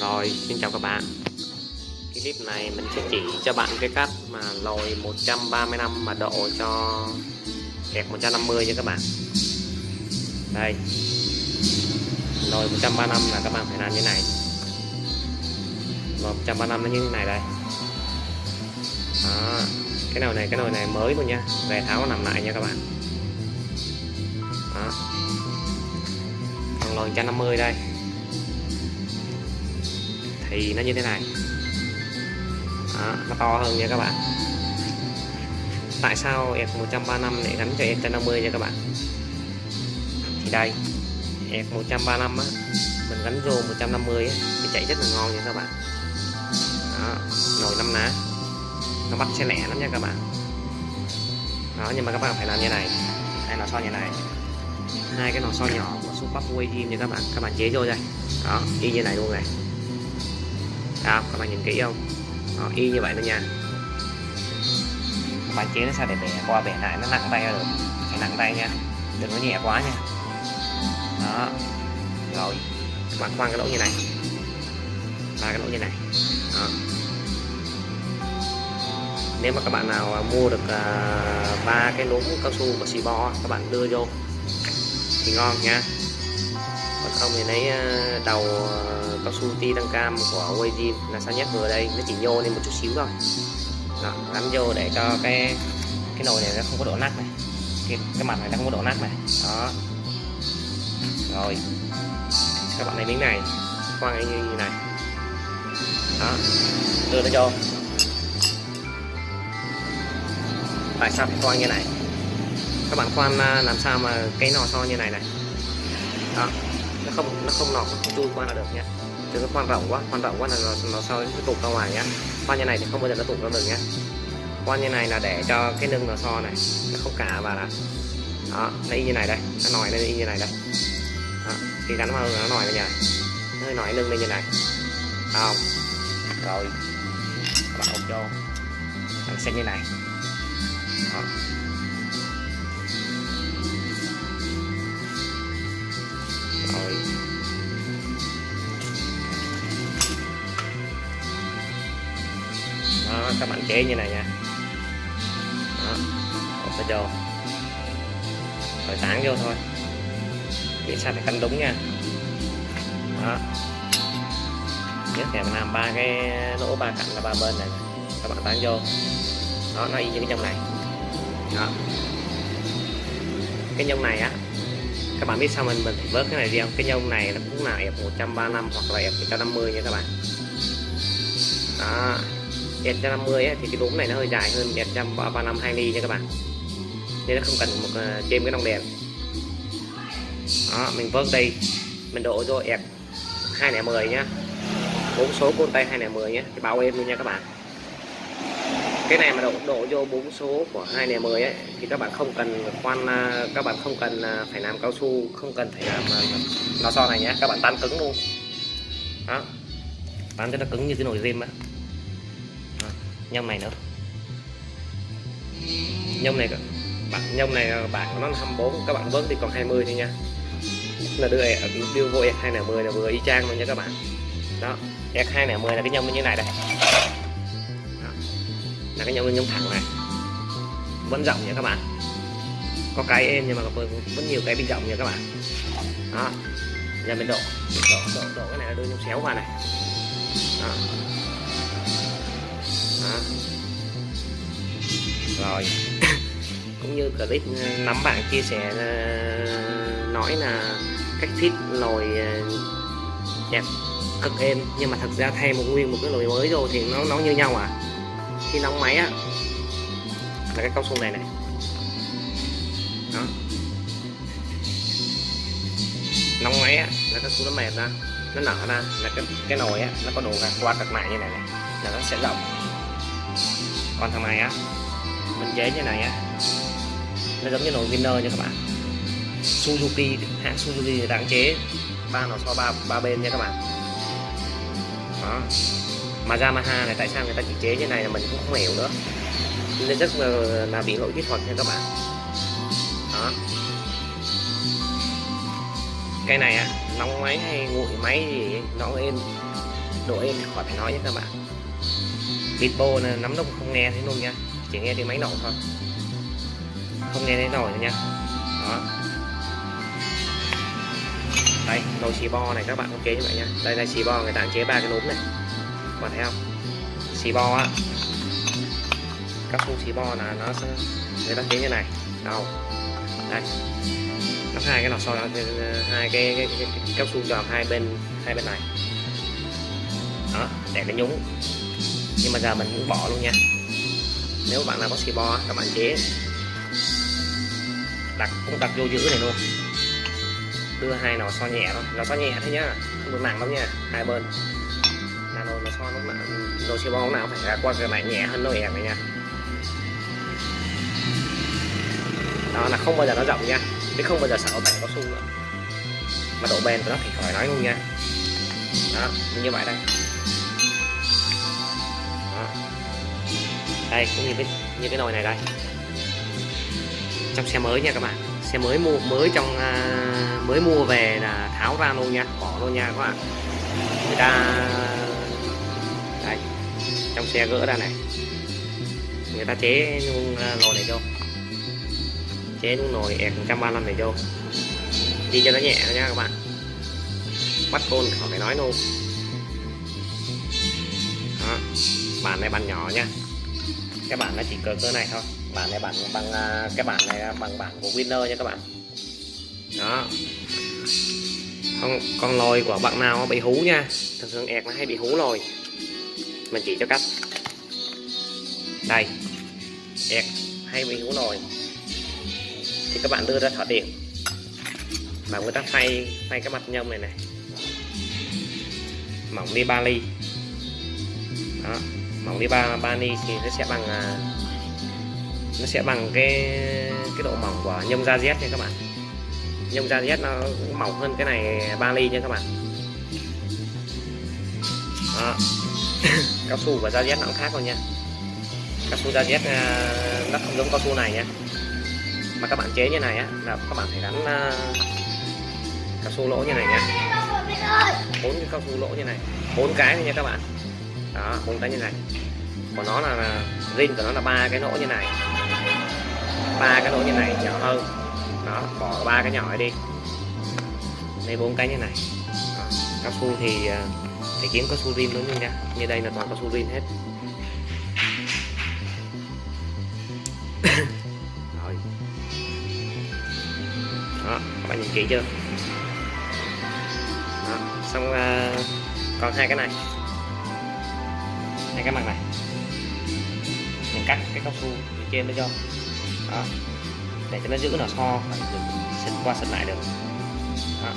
Rồi, xin chào các bạn. Cái clip này mình sẽ chỉ cho bạn cái cách mà lồi 135 mà độ cho kẹt 150 nha các bạn. Đây. Lồi 135 là các bạn phải làm như này. Lồi 135 nó như thế này đây. Đó. Cái nồi này, cái nồi này mới luôn nha. Về tháo nằm lại nha các bạn. Đó. Còn lồi 150 đây thì nó như thế này. Đó, nó to hơn nha các bạn. Tại sao F135 lại gắn cho F150 nha các bạn? Thì đây F135 á mình gắn vô 150 á, thì chạy rất là ngon nha các bạn. Đó, nồi năm ná. Nó bắt xe lẻ lắm nha các bạn. Đó nhưng mà các bạn phải làm như này. Hai lò xo như này. Hai cái lò xo nhỏ của Super Way nha các bạn. Các bạn chế vô đây. Đó y như này luôn này đó các bạn nhìn kỹ không? Đó, y như vậy đó nha. Các bạn chế nó sao để bẻ qua bẻ lại nó nặng tay được phải nặng tay nha đừng có nhẹ quá nha. Đó. Rồi các bạn khoan cái lỗ như này. Ba cái lỗ như này. Đó. Nếu mà các bạn nào mua được à, ba uh, cái núm cao su của xì bo các bạn đưa vô. Thì ngon nha không thì lấy ờ, đầu ờ, cao su ti tăng cam của Wayzin là sao nhét vừa đây. Nó chỉ nhô lên một chút xíu thôi. Đó, gắn vô để cho cái cái nồi này nó không có độ nát này. Cái, cái mặt này nó không có độ nát này. Đó. Rồi. Các bạn lấy miếng này khoan như, như này. Đó. Đưa nó vô. Tại sao phải khoan như này? Các bạn khoan ờ, làm sao mà cái nò so như này này? Đó nó không nó không nọt nó không chui qua là được nhé. Đừng có khoan rộng quá khoan rộng quá là nó, nó soi cái tụt ra ngoài nhá khoan như này thì không bao giờ nó tụt ra được nhé. Khoan như này là để cho cái nâng nó so này nó không cả vào là đó nó y như này đây nó nòi lên y như này đây. Đó. khi gắn vào nó nòi lên như này. Nó hơi nòi lưng lên như này. Không? Rồi các bạn ôm vô. Nó sẽ như này. Đó. Các bạn chế như này nha. Đó bỏ vào vô rồi tán vô thôi. Để sao phải canh đúng nha. Đó. Nhất là mình làm ba cái lỗ ba cạnh là ba bên này. Các bạn tán vô. Đó, nó y như cái trong này. Đó. Cái nhông này á, các bạn biết sao mình mình vớt cái này đi không? Cái nhông này nó cũng là F 135 hoặc là F 150 nha các bạn. Đó đèn 150 ấy, thì cái đốm này nó hơi dài hơn đèn 135 2 ly nha các bạn. Nên nó không cần một uh, thêm cái nòng đèn. Đó mình vớt đây. Mình đổ vô F 210 nhá. Bốn số côn tay 210 nhé thì bao êm luôn nha các bạn. Cái này mà đổ đổ vô bốn số của hai này mười ấy thì các bạn không cần khoan ờ, các bạn không cần ờ, phải làm cao su không cần phải làm lò xo này nhé các bạn tan cứng luôn. Đó. Tan cho nó cứng như cái nồi rim á nhông này nữa. Nhông này bạn nhông này bạn nó 24 các bạn vớt thì còn 20 thôi nha. Là đưa đưa vô x 210 là vừa y chang luôn nha các bạn. Đó x 210 là cái nhông như thế này đây. Là cái nhông nhông thẳng này. Vẫn rộng nha các bạn. Có cái êm nhưng mà vẫn nhiều cái bị rộng nha các bạn. Đó giờ mình độ độ độ, độ cái này là đưa nhông xéo qua này. Đó. Đó. rồi. Cũng như clip ờ, nắm bạn chia sẻ ờ, nói là cách fit lồi ờ, đẹp cực êm, nhưng mà thật ra thay một nguyên một cái lồi mới rồi thì nó nó như nhau à. Khi nóng máy á, là cái cao su này này. Đó. Nóng máy á, là cao su nó mềm ra, nó nở ra, là cái cái nồi á, nó có độ gạt qua cật lại như này này, là nó sẽ rộng còn thằng này á mình chế như này á nó giống như nồi winner nha các bạn. Suzuki hãng Suzuki người chế. Ba nó so ba ba bên nha các bạn. Đó. Mà Yamaha này tại sao người ta chỉ chế như này là mình cũng không hiểu nữa. Nên rất là, là bị lỗi kỹ thuật nha các bạn. Đó. Cái này á nóng máy hay nguội máy gì nó êm độ êm thì khỏi phải nói nhé các bạn. Bitbo là nắm nó không nghe thấy luôn nha. Chỉ nghe tiếng máy nổ thôi. Không nghe thấy nổi nha. Đó. Đây nồi xì bo này các bạn không chế như vậy nha. Đây là xì bo người ta chế ba cái núm này. Các bạn thấy không? Xì bo á. Các khung xì bo là nó sẽ người ta chế như này. Đâu? Đây. Nó hai cái lò xo ờ, ờ, hai cái, cái, cái, cái cao su tròn hai bên hai bên này. Đó để nó nhúng nhưng mà giờ mình cũng bỏ luôn nha. Nếu bạn nào có xì bo các bạn chế. Đặt, cũng đặt vô giữ này luôn. Đưa hai nồi so nhẹ thôi. Nó so nhẹ thôi nhá, không được nặng lắm nha, hai bên. Là nồi nó so lúc nào nồi xì bo lúc nào phải ra qua cái này nhẹ hơn nồi ẻm này nha. Đó, là không bao giờ nó rộng nha. Chứ không bao giờ sợ bẻ cao su nữa. Mà độ bền của nó thì khỏi nói luôn nha. Đó, như vậy đây. Đây cũng như cái như cái nồi này đây. Trong xe mới nha các bạn. Xe mới mua mới trong uh, mới mua về là tháo ra luôn nha bỏ luôn nha các bạn. Người ta đây trong xe gỡ ra này. Người ta chế luôn à, nồi này vô. Chế luôn nồi ẹt 135 này vô. Đi cho nó nhẹ nha các bạn. Bắt côn khỏi phải nói luôn. Đó bàn này bàn nhỏ nha cái bản nó chỉ cỡ cỡ này thôi. Bản này bản bằng à, cái bản này bằng bản của winner nha các bạn. Đó. Con con lồi của bạn nào bị hú nha. Thường thường ẹt nó hay bị hú lồi mình chỉ cho cách. Đây. Ẹt hay bị hú lồi thì các bạn đưa ra thỏa điểm. Mà người ta phay phay cái mặt nhông này này mỏng đi 3 ly. Đó mỏng đi ba bani thì nó sẽ bằng à, nó sẽ bằng cái cái độ mỏng của nhông da Z nha các bạn. Nhông da Z nó mỏng hơn cái này ba ly nha các bạn. Đó. cao su và da Z nó cũng khác luôn nha. Cao su da Z à, nó không giống cao su này nha. Mà các bạn chế như này á, là các bạn phải gắn à, cao su lỗ như này nha. Bốn cái cao su lỗ như này. Bốn cái nha các bạn đó bốn cái như này. Của nó là rin của nó là ba cái lỗ như này. Ba cái lỗ như này nhỏ hơn. Đó bỏ ba cái nhỏ đi. Đây bốn cái như này. Cao su thì à, phải kiếm cao su rin luôn nha. Như đây là toàn cao su rin hết. Rồi. Đó các bạn nhìn kỹ chưa? Đó. xong uh, còn hai cái này thành cái mặt này. Mình cắt cái cao su phía trên nó cho. Đó. Để cho nó giữ nó so phải được xịt qua sân lại được. Đó.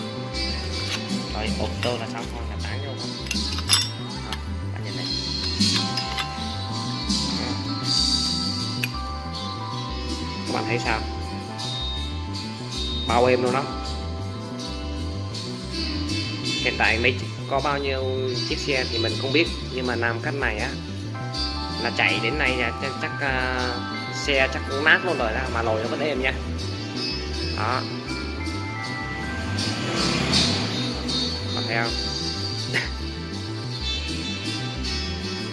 rồi, ốp tô là xong thôi, là tán vô thôi. Đó. bạn nhìn này. Đó. các bạn thấy sao? Bao em luôn đó hiện tại mấy có bao nhiêu chiếc xe thì mình không biết nhưng mà làm cách này á là chạy đến nay là chắc, chắc uh, xe chắc cũng nát luôn rồi đó mà lồi nó vẫn êm nha. Đó. Có thấy không?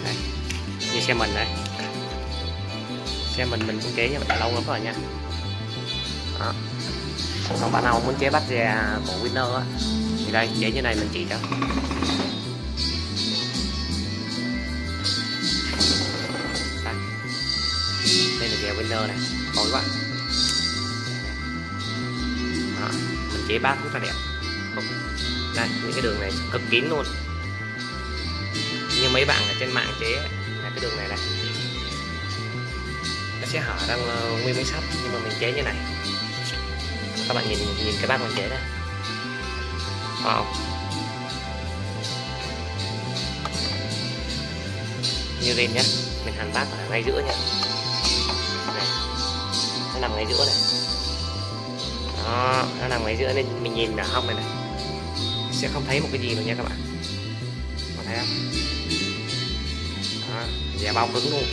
Đây. như xe mình đây. Xe mình mình cũng chế như vậy lâu lắm rồi nha. Đó. Còn bạn nào muốn chế bắt xe của winner á? Thì đây dễ như này mình chỉ cho. Đây. Đây là dèo winner này. Tối quá. Đó, mình chế bát rất là đẹp. Không. Đây, những cái đường này cực kín luôn. Như mấy bạn ở trên mạng chế là cái đường này này. Nó sẽ hở ra ờ, nguyên miếng sắt nhưng mà mình chế như này. Các bạn nhìn nhìn cái bát mình chế đây wow như lên nhé mình hàn bát ở ngay giữa nhé này. nó nằm ngay giữa này. Đó, nó nằm ngay giữa nên mình nhìn ở hông này này. Sẽ không thấy một cái gì nữa nha các bạn. Có thấy không? Đó bao cứng luôn.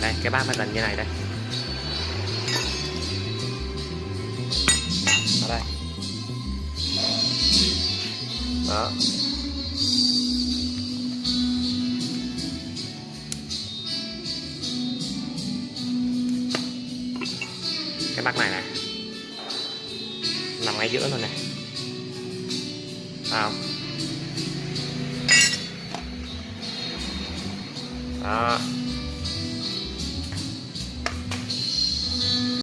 Đây, cái bát nó gần như này đây. Đó. Cái bát này này nằm ngay giữa luôn này Thấy không? Đó.